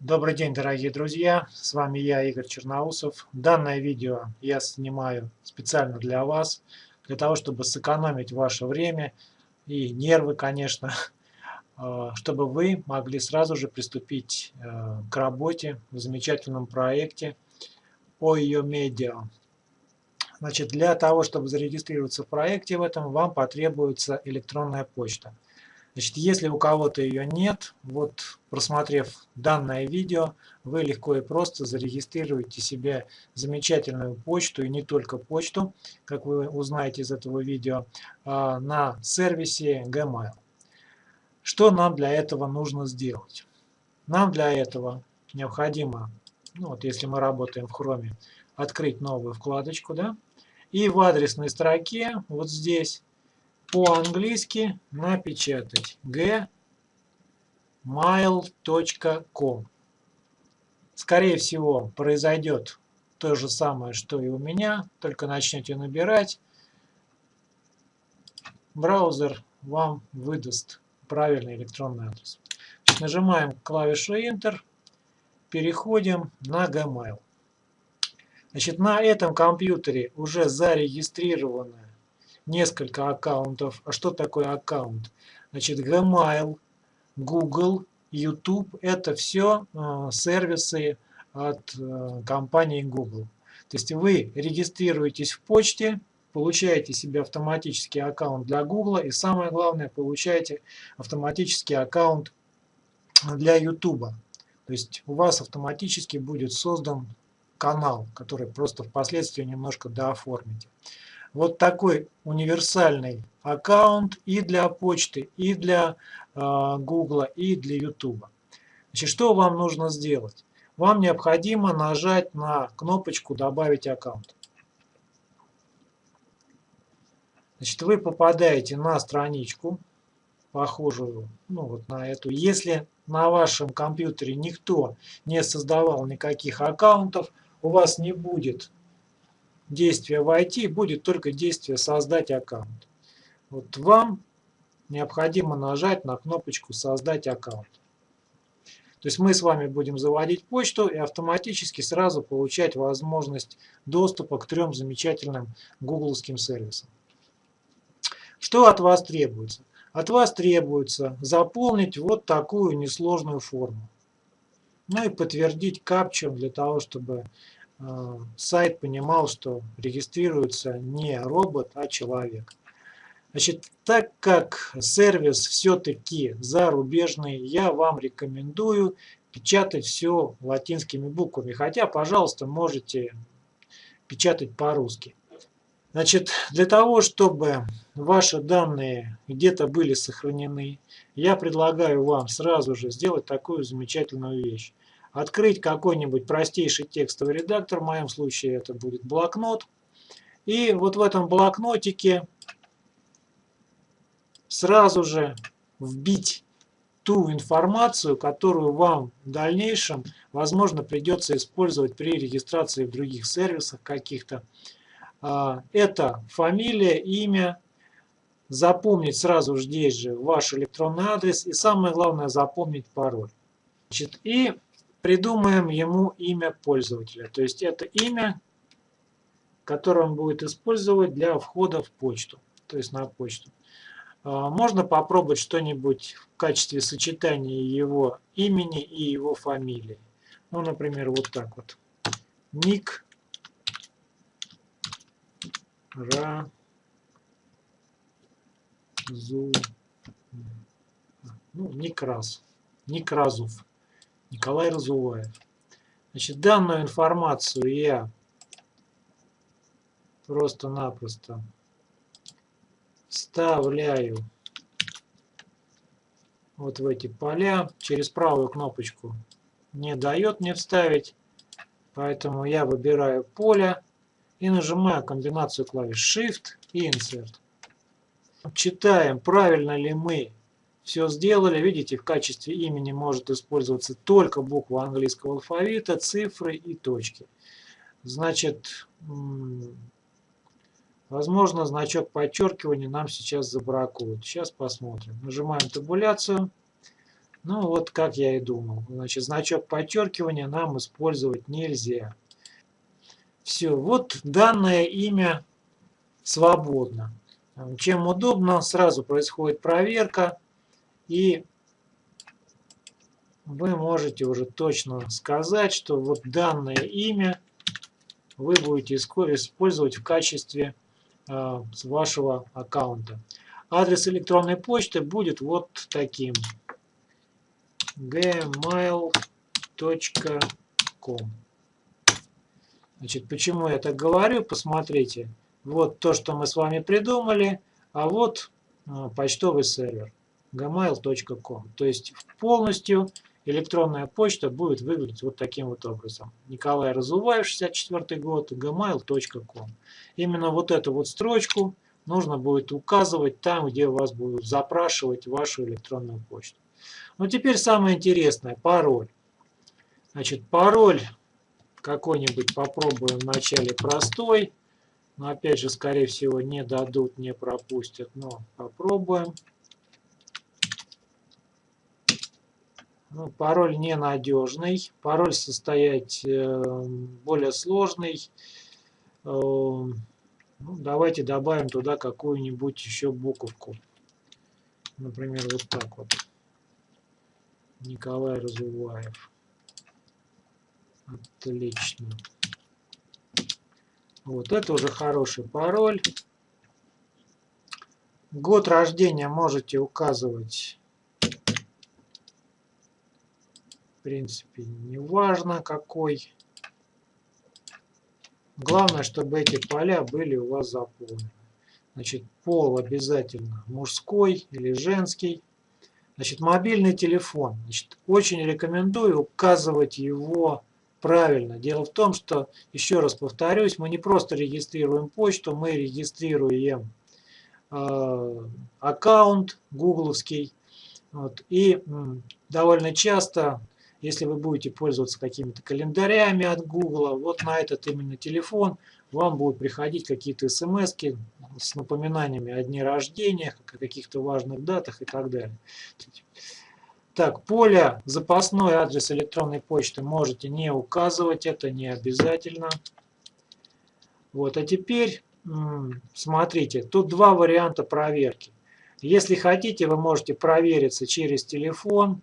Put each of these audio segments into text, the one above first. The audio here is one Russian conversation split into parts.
Добрый день, дорогие друзья! С вами я, Игорь Черноусов. Данное видео я снимаю специально для вас, для того, чтобы сэкономить ваше время и нервы, конечно, э, чтобы вы могли сразу же приступить э, к работе в замечательном проекте OIO Media. Значит, для того, чтобы зарегистрироваться в проекте в этом, вам потребуется электронная почта. Значит, если у кого-то ее нет, вот просмотрев данное видео, вы легко и просто зарегистрируете себе замечательную почту, и не только почту, как вы узнаете из этого видео, а, на сервисе Gmail. Что нам для этого нужно сделать? Нам для этого необходимо, ну вот если мы работаем в Chrome, открыть новую вкладочку, да, и в адресной строке, вот здесь, по-английски напечатать gmail.com. Скорее всего, произойдет то же самое, что и у меня, только начнете набирать. Браузер вам выдаст правильный электронный адрес. Нажимаем клавишу Enter, переходим на Gmail. Значит, на этом компьютере уже зарегистрировано несколько аккаунтов. А что такое аккаунт? Значит, Gmail, Google, YouTube – это все э, сервисы от э, компании Google. То есть вы регистрируетесь в почте, получаете себе автоматический аккаунт для Google и самое главное, получаете автоматический аккаунт для YouTube. То есть у вас автоматически будет создан канал, который просто впоследствии немножко дооформите. Вот такой универсальный аккаунт и для почты, и для Google, и для YouTube. Значит, что вам нужно сделать? Вам необходимо нажать на кнопочку «Добавить аккаунт». Значит, вы попадаете на страничку, похожую ну, вот на эту. Если на вашем компьютере никто не создавал никаких аккаунтов, у вас не будет действия войти, будет только действие создать аккаунт. Вот вам необходимо нажать на кнопочку создать аккаунт. То есть мы с вами будем заводить почту и автоматически сразу получать возможность доступа к трем замечательным гугловским сервисам. Что от вас требуется? От вас требуется заполнить вот такую несложную форму. Ну и подтвердить капчу для того, чтобы сайт понимал, что регистрируется не робот, а человек. Значит, так как сервис все-таки зарубежный, я вам рекомендую печатать все латинскими буквами. Хотя, пожалуйста, можете печатать по-русски. Значит, для того, чтобы ваши данные где-то были сохранены, я предлагаю вам сразу же сделать такую замечательную вещь открыть какой-нибудь простейший текстовый редактор, в моем случае это будет блокнот. И вот в этом блокнотике сразу же вбить ту информацию, которую вам в дальнейшем, возможно, придется использовать при регистрации в других сервисах каких-то. А, это фамилия, имя, запомнить сразу здесь же ваш электронный адрес и самое главное запомнить пароль. Значит, и придумаем ему имя пользователя. То есть это имя, которое он будет использовать для входа в почту, то есть на почту. А, можно попробовать что-нибудь в качестве сочетания его имени и его фамилии. Ну, например, вот так вот. Ник Разу. Ну, Ник Раз. Николай Разуваев. Значит, данную информацию я просто-напросто вставляю вот в эти поля. Через правую кнопочку не дает мне вставить, поэтому я выбираю поле и нажимаю комбинацию клавиш Shift и Insert. Читаем, правильно ли мы все сделали. Видите, в качестве имени может использоваться только буква английского алфавита, цифры и точки. Значит, возможно, значок подчеркивания нам сейчас забракуют. Сейчас посмотрим. Нажимаем табуляцию. Ну вот как я и думал. Значит, значок подчеркивания нам использовать нельзя. Все, вот данное имя свободно. Чем удобно, сразу происходит проверка. И вы можете уже точно сказать, что вот данное имя вы будете использовать в качестве э, вашего аккаунта. Адрес электронной почты будет вот таким gmail.com. Значит, почему я так говорю? Посмотрите. Вот то, что мы с вами придумали, а вот а, почтовый сервер gmail.com. То есть полностью электронная почта будет выглядеть вот таким вот образом. Николай Разуваев, 64 год, gmail.com. Именно вот эту вот строчку нужно будет указывать там, где вас будут запрашивать вашу электронную почту. Ну, теперь самое интересное, пароль. Значит, пароль какой-нибудь попробуем вначале простой. Но опять же, скорее всего, не дадут, не пропустят. Но попробуем. Пароль ненадежный. Пароль состоять э, более сложный. Э, ну, давайте добавим туда какую-нибудь еще буковку. Например, вот так вот. Николай Разуваев. Отлично. Вот это уже хороший пароль. Год рождения можете указывать. В принципе, не важно какой. Главное, чтобы эти поля были у вас заполнены. Значит, пол обязательно мужской или женский. Значит, мобильный телефон. Значит, очень рекомендую указывать его правильно. Дело в том, что, еще раз повторюсь, мы не просто регистрируем почту, мы регистрируем э, аккаунт гугловский. Вот, и м, довольно часто, если вы будете пользоваться какими-то календарями от Google, вот на этот именно телефон вам будут приходить какие-то смс с напоминаниями о дне рождения, о каких-то важных датах и так далее. Так, поле запасной адрес электронной почты можете не указывать, это не обязательно. Вот, а теперь смотрите, тут два варианта проверки. Если хотите, вы можете провериться через телефон,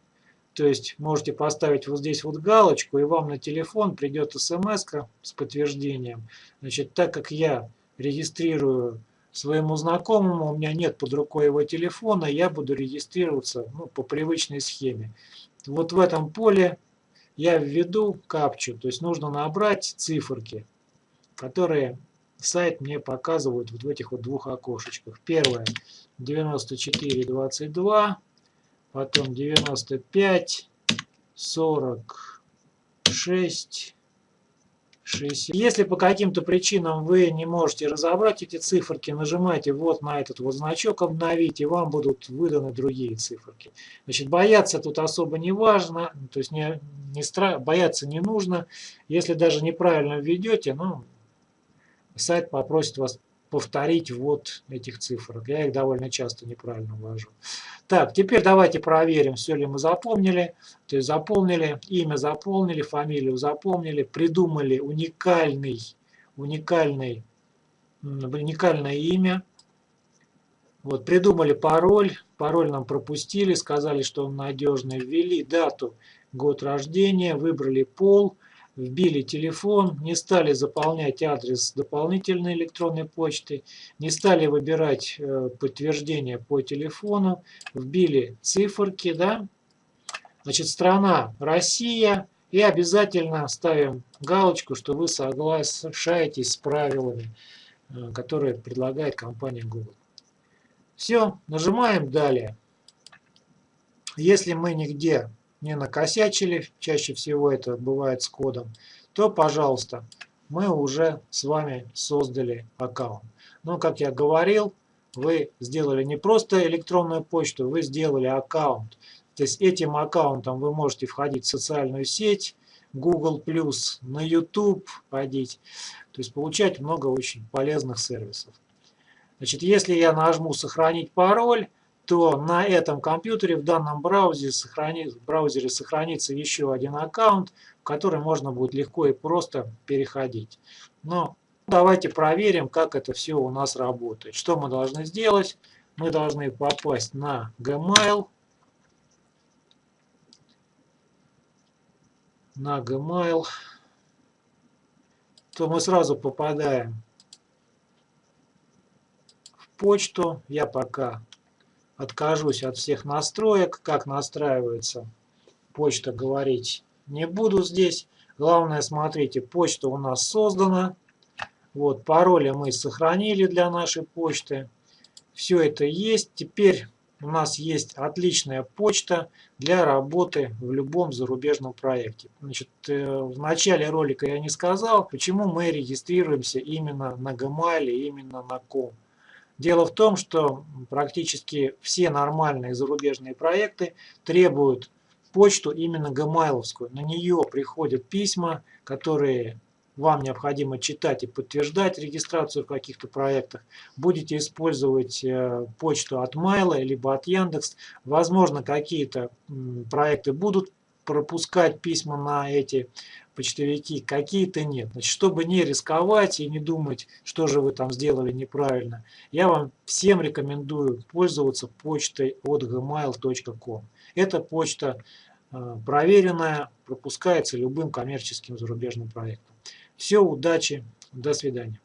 то есть можете поставить вот здесь вот галочку, и вам на телефон придет смс с подтверждением. Значит, так как я регистрирую своему знакомому, у меня нет под рукой его телефона, я буду регистрироваться ну, по привычной схеме. Вот в этом поле я введу капчу, то есть нужно набрать циферки, которые сайт мне показывает вот в этих вот двух окошечках. Первое 9422, потом 95, 46, 60. Если по каким-то причинам вы не можете разобрать эти циферки, нажимайте вот на этот вот значок «Обновить», и вам будут выданы другие циферки. Значит, бояться тут особо не важно, то есть не, не стра... бояться не нужно. Если даже неправильно введете, ну, сайт попросит вас повторить вот этих цифр. Я их довольно часто неправильно ввожу. Так, теперь давайте проверим, все ли мы запомнили. То есть заполнили, имя заполнили, фамилию запомнили, придумали уникальный, уникальный, уникальное имя. Вот, придумали пароль, пароль нам пропустили, сказали, что он надежный, ввели дату, год рождения, выбрали пол, вбили телефон, не стали заполнять адрес дополнительной электронной почты, не стали выбирать э, подтверждение по телефону, вбили циферки, да, значит, страна Россия, и обязательно ставим галочку, что вы соглашаетесь с правилами, э, которые предлагает компания Google. Все, нажимаем «Далее». Если мы нигде не накосячили, чаще всего это бывает с кодом, то, пожалуйста, мы уже с вами создали аккаунт. Но, как я говорил, вы сделали не просто электронную почту, вы сделали аккаунт. То есть этим аккаунтом вы можете входить в социальную сеть, Google+, на YouTube ходить, то есть получать много очень полезных сервисов. Значит, если я нажму «Сохранить пароль», то на этом компьютере в данном браузере, сохрани, браузере сохранится еще один аккаунт, в который можно будет легко и просто переходить. Но давайте проверим, как это все у нас работает. Что мы должны сделать? Мы должны попасть на Gmail. На Gmail. То мы сразу попадаем в почту. Я пока откажусь от всех настроек. Как настраивается почта, говорить не буду здесь. Главное, смотрите, почта у нас создана. Вот, пароли мы сохранили для нашей почты. Все это есть. Теперь у нас есть отличная почта для работы в любом зарубежном проекте. Значит, э, в начале ролика я не сказал, почему мы регистрируемся именно на Gmail, именно на Com. Дело в том, что практически все нормальные зарубежные проекты требуют почту именно гмайловскую. На нее приходят письма, которые вам необходимо читать и подтверждать регистрацию в каких-то проектах. Будете использовать э, почту от Майла либо от Яндекс. Возможно, какие-то проекты будут пропускать письма на эти почтовики, какие-то нет. Значит, чтобы не рисковать и не думать, что же вы там сделали неправильно, я вам всем рекомендую пользоваться почтой от gmail.com. Эта почта э, проверенная, пропускается любым коммерческим зарубежным проектом. Все, удачи, до свидания.